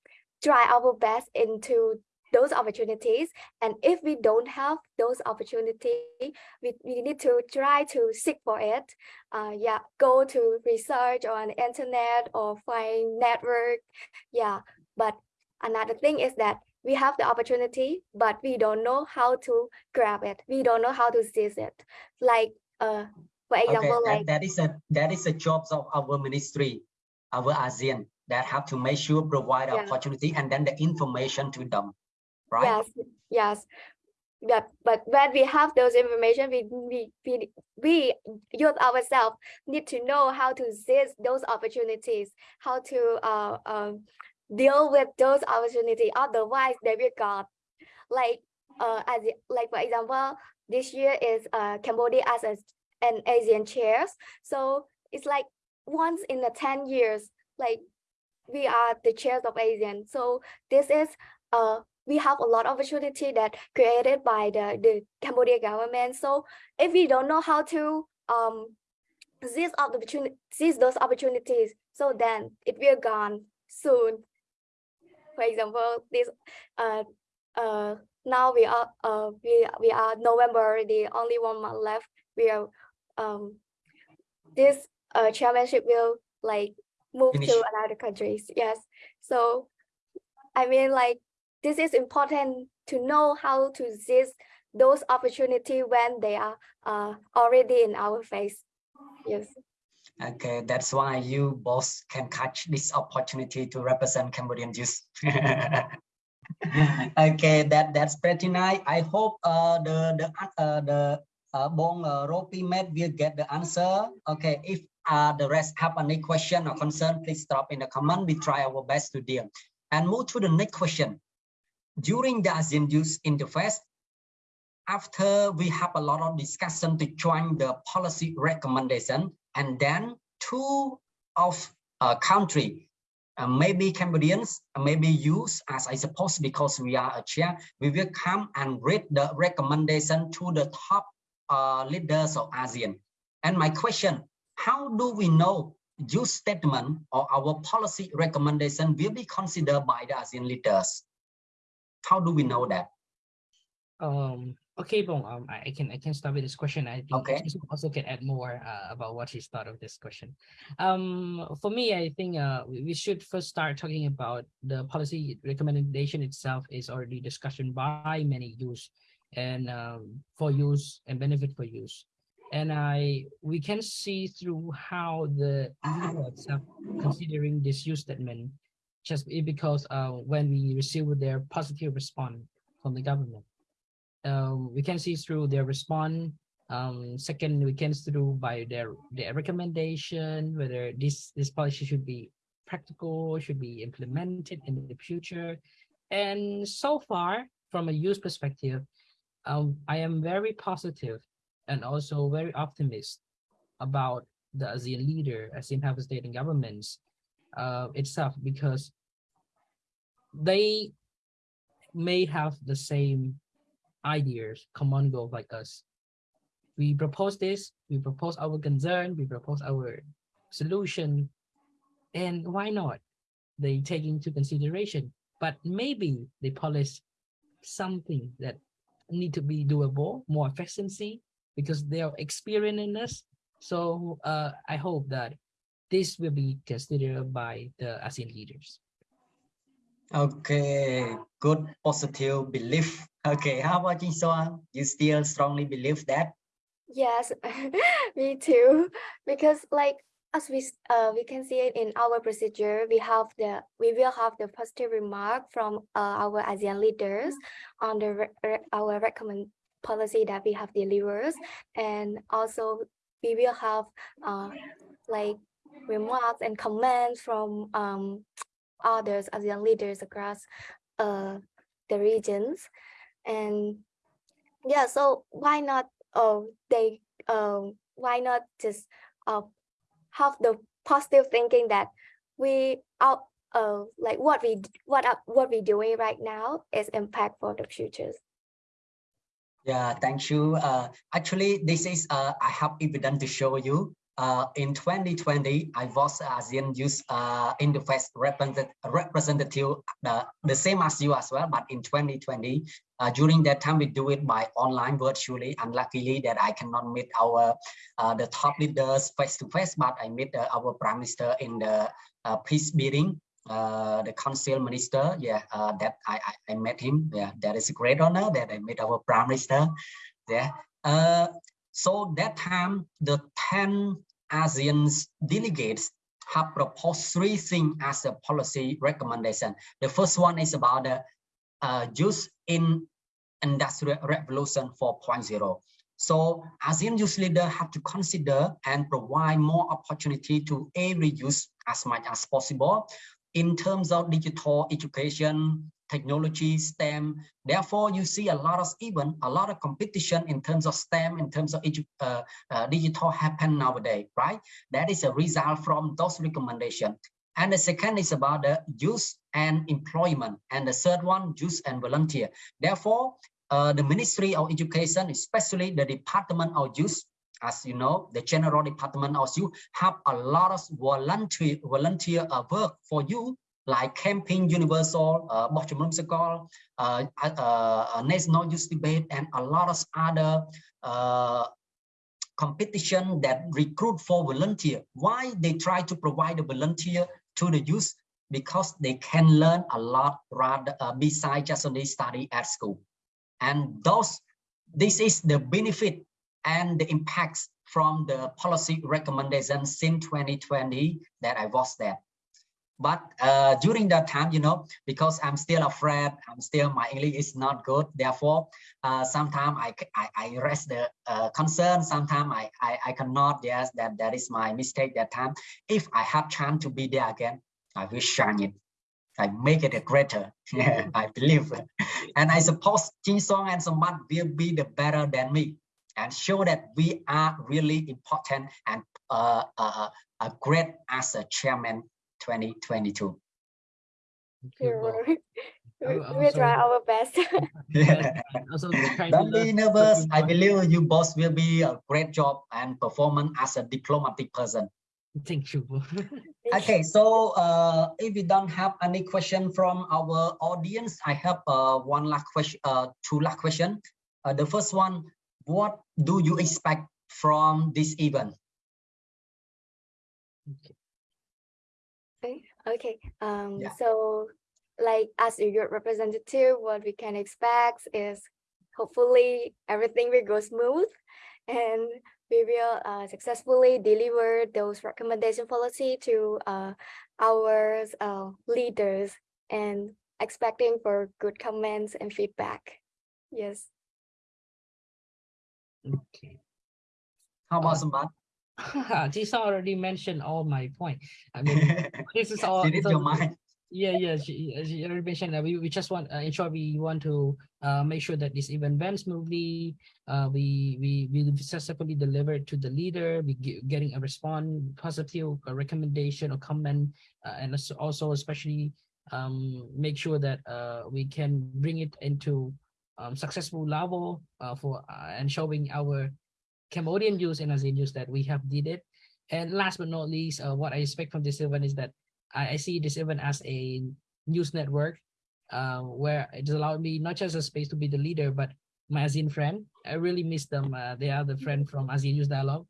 try our best into those opportunities. And if we don't have those opportunities we, we need to try to seek for it. Uh yeah go to research on internet or find network. Yeah but another thing is that we have the opportunity but we don't know how to grab it. We don't know how to seize it. Like uh for example okay, like that, that is a that is a job of our ministry our ASEAN that have to make sure provide Yeah. opportunity and then the information to them right Yes, yes. But but when we have those information, we we we we youth ourselves need to know how to seize those opportunities, how to uh um deal with those opportunities. Otherwise, they will got like uh as like for example, this year is uh Cambodia as a, an ASEAN chairs. So it's like once in the 10 years, like we are the chairs of ASEAN. So this is uh we have a lot of opportunity that created by the the Cambodia government. So if we don't know how to um seize opportunity seize those opportunities, so then it will gone soon. For example, this uh uh now we are uh we we are November already, only one month left. We are um this uh chairmanship will like move Finish. to another countries. Yes. So I mean like this is important to know how to seize those opportunity when they are uh already in our face. Yes. Okay, that's why you both can catch this opportunity to represent Cambodian youth. okay, that that's pretty nice. I hope uh, the the uh, the uh, Bong uh, Ropi Med will get the answer. Okay, if uh, the rest have any question or concern, please drop in the comment. We try our best to deal. And move to the next question. During the ASEAN Youth Interface, after we have a lot of discussion to join the policy recommendation, and then two of uh, country, uh, maybe Cambodians, uh, maybe youth, as I suppose, because we are a chair, we will come and read the recommendation to the top uh, leaders of ASEAN. And my question, how do we know your statement or our policy recommendation will be considered by the ASEAN leaders? How do we know that? Um, okay, Bong, um, I, can I can start with this question. I think Okay. Also can add more uh, about what he's thought of this question. Um, for me, I think uh, we, we should first start talking about the policy recommendation itself is already discussion by many use and um, for use and benefit for use. And I we can see through how the itself considering this use statement just because uh, when we receive their positive response from the government um, we can see through their response. Um, second, we can see through by their their recommendation whether this this policy should be practical, should be implemented in the future. And so far, from a youth perspective, um, I am very positive and also very optimistic about the ASEAN leader, ASEAN health state and governments uh, itself because they may have the same ideas, common goals like us. We propose this, we propose our concern, we propose our solution, and why not? They take into consideration, but maybe they polish something that need to be doable, more efficiency, because they are experienced in this. So uh, I hope that this will be considered by the ASEAN leaders. Okay, good positive belief. Okay, how about you, Soan? You still strongly believe that? Yes, me too. Because like as we uh we can see it in our procedure, we have the we will have the positive remark from uh, our ASEAN leaders on the re- re- our recommend policy that we have delivers, and also we will have uh like remarks and comments from um others ASEAN leaders across uh the regions, and yeah, so why not uh, they um, why not just uh, have the positive thinking that we are uh, like what we what up what we doing right now is impact for the futures. Yeah, thank you. Uh, actually, this is uh, I have evidence to show you. Uh, in 2020, I was ASEAN Youth uh, Interface representative, representative uh, the same as you as well. But in 2020, uh, during that time, we do it by online virtually. Unluckily, that I cannot meet our uh, the top leaders face to face, but I meet uh, our prime minister in the peace meeting. the council minister, yeah, that I, I, I met him. Yeah, that is a great honor that I met our prime minister. Yeah. so that time, the 10 ASEAN delegates have proposed three things as a policy recommendation. The first one is about the uh, use in industrial revolution 4.0. So ASEAN youth leader have to consider and provide more opportunity to every youth as much as possible in terms of digital education, technology, STEM. Therefore, you see a lot of even a lot of competition in terms of STEM, in terms of uh, uh, digital happen nowadays, right? That is a result from those recommendations. And the second is about the youth and employment. And the third one, youth and volunteer. Therefore, uh, the Ministry of Education, especially the Department of Youth, as you know, the General Department of Youth have a lot of volunteer volunteer uh, work for you like Camping Universal, uh, School, uh, uh, uh, National Youth Debate, and a lot of other uh, competition that recruit for volunteer. Why they try to provide a volunteer to the youth? Because they can learn a lot rather uh, besides just only study at school. And those, this is the benefit and the impacts from the policy recommendations since 2020 that I was there but uh, during that time you know because i'm still afraid i'm still my english is not good. Therefore uh, sometimes I, I, I rest the uh, concern. Sometimes I, I i cannot. Yes that that is my mistake that time. If i have chance to be there again i will shine it. I make it a greater. Yeah, I believe. And I suppose Jin Song and Sambat will be the better than me and show that we are really important and uh, uh, uh, great as a chairman 2022. we try our best. yeah. Don't be nervous. I believe you both will be a great job and performance as a diplomatic person. Thank you. okay, so uh, if we don't have any question from our audience, I have uh, one last question, uh, two last question. Uh, the first one, what do you expect from this event? Okay. Um, yeah. So like as a youth representative, what we can expect is hopefully everything will go smooth and we will uh, successfully deliver those recommendation policy to uh, our uh, leaders and expecting for good comments and feedback. Yes. Okay. How about Sambat? Jisa already mentioned all my point. I mean, this is all. She your mind. Yeah, yeah. She, she already mentioned that we, we just want, uh, in short, we want to uh, make sure that this event runs smoothly. Uh, we we we successfully deliver to the leader. We get, getting a response, positive recommendation or comment, uh, and also especially um, make sure that uh, we can bring it into um, successful level uh, for uh, and showing our Cambodian youth and ASEAN youth that we have did it. And last but not least, uh, what I expect from this event is that I, I see this event as a news network uh, where it has allowed me not just a space to be the leader, but my ASEAN friend. I really miss them. Uh, they are the friend from ASEAN Youth Dialogue.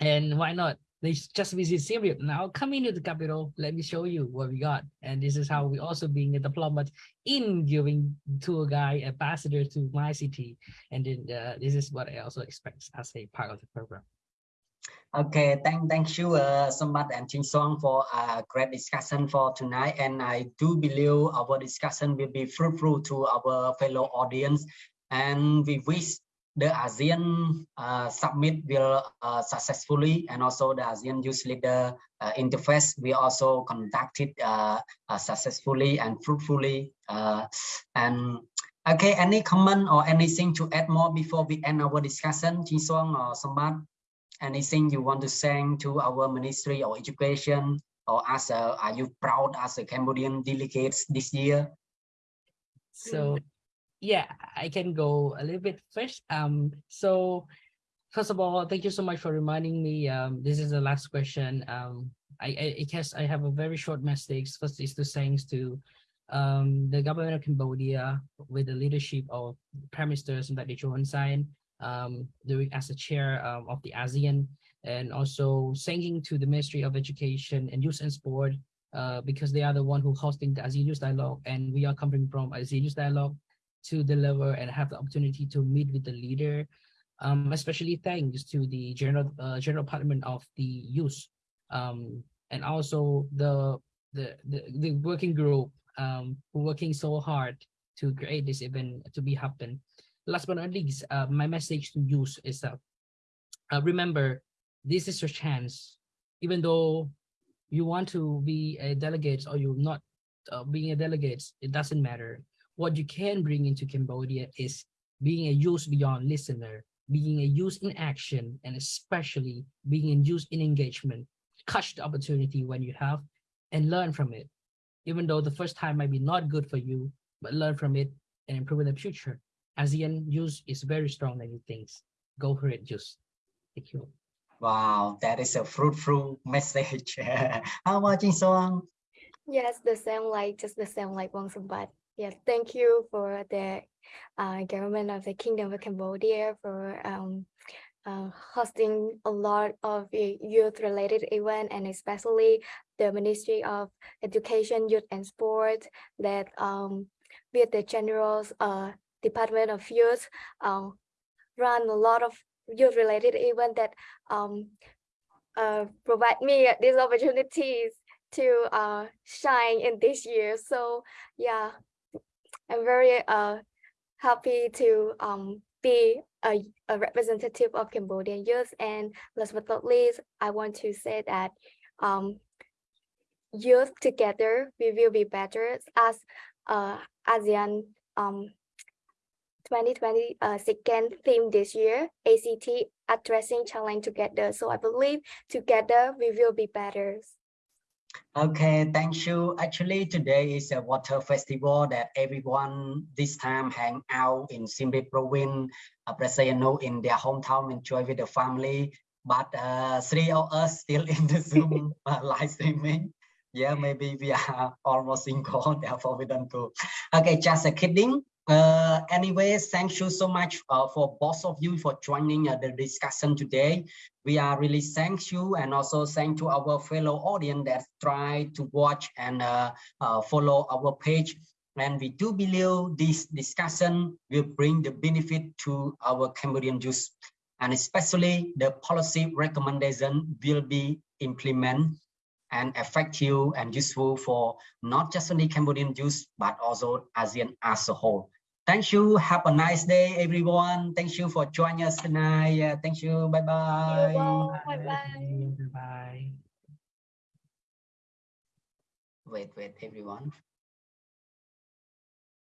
And why not? They just visit Syria. Now come into the capital. Let me show you what we got. And this is how we also being a diplomat in giving tour guide ambassador to my city. And then uh, this is what I also expect as a part of the program. Okay, thank thank you uh, so much and Jin Song for a great discussion for tonight. And I do believe our discussion will be fruitful to our fellow audience. And we wish the ASEAN uh, summit will uh, successfully and also the ASEAN Youth Leader uh, interface we also conducted successfully and fruitfully. And Okay, any comment or anything to add more before we end our discussion, Chi Suang or Sambat? Anything you want to say to our Ministry of Education or as a, are you proud as a Cambodian delegates this year? So yeah, I can go a little bit first. Um, so first of all, thank you so much for reminding me. Um, this is the last question. Um, I, I, guess I have a very short message. First is to thanks to um, the government of Cambodia with the leadership of Prime Minister Techo Hun um, doing as a chair um, of the ASEAN, and also thanking to the Ministry of Education and Youth and Sport uh, because they are the one who hosting the ASEAN Youth Dialogue, and we are coming from ASEAN Youth Dialogue to deliver and have the opportunity to meet with the leader. Um, especially thanks to the general uh, general department of the youth, um, and also the the the, the working group um, working so hard to create this event to be happen. Last but not least, uh, my message to youth is that uh, remember this is your chance. Even though you want to be a delegate or you're not uh, being a delegate, it doesn't matter what you can bring into Cambodia is being a youth beyond listener, being a youth in action, and especially being a youth in engagement. Catch the opportunity when you have and learn from it. Even though the first time might be not good for you, but learn from it and improve in the future. ASEAN youth is very strong than you think. Go for it, youth. Thank you. Wow, that is a fruitful message. How about Jin Song? Yes, the same like just the same like Wang Sambat. Yes, thank you for the uh, government of the Kingdom of Cambodia for um, uh, hosting a lot of youth-related event and especially the Ministry of Education, Youth and Sport that um, with the General uh, Department of Youth uh, run a lot of youth-related event that um, uh, provide me these opportunities to uh, shine in this year. So yeah, I'm very uh, happy to um, be a, a, representative of Cambodian youth. And last but not least, I want to say that um, youth together, we will be better as uh, ASEAN um, 2020 uh, second theme this year, ACT addressing challenge together. So I believe together we will be better. Okay, thank you. Actually, today is a water festival that everyone this time hang out in Reap province, uh, Braziliano in their hometown, enjoy with the family. But uh, three of us still in the Zoom uh, live streaming. Yeah, maybe we are almost in single, therefore we don't go. Okay, just a kidding. Uh, thank you so much uh, for both of you for joining uh, the discussion today. We are really thank you and also thank to our fellow audience that try to watch and uh, uh, follow our page. And we do believe this discussion will bring the benefit to our Cambodian youth and especially the policy recommendation will be implemented and effective and useful for not just only Cambodian youth, but also ASEAN as a whole. Thank you. Have a nice day, everyone. Thank you for joining us tonight. Yeah, thank you. Bye-bye. Bye-bye. Bye. Wait, wait, everyone.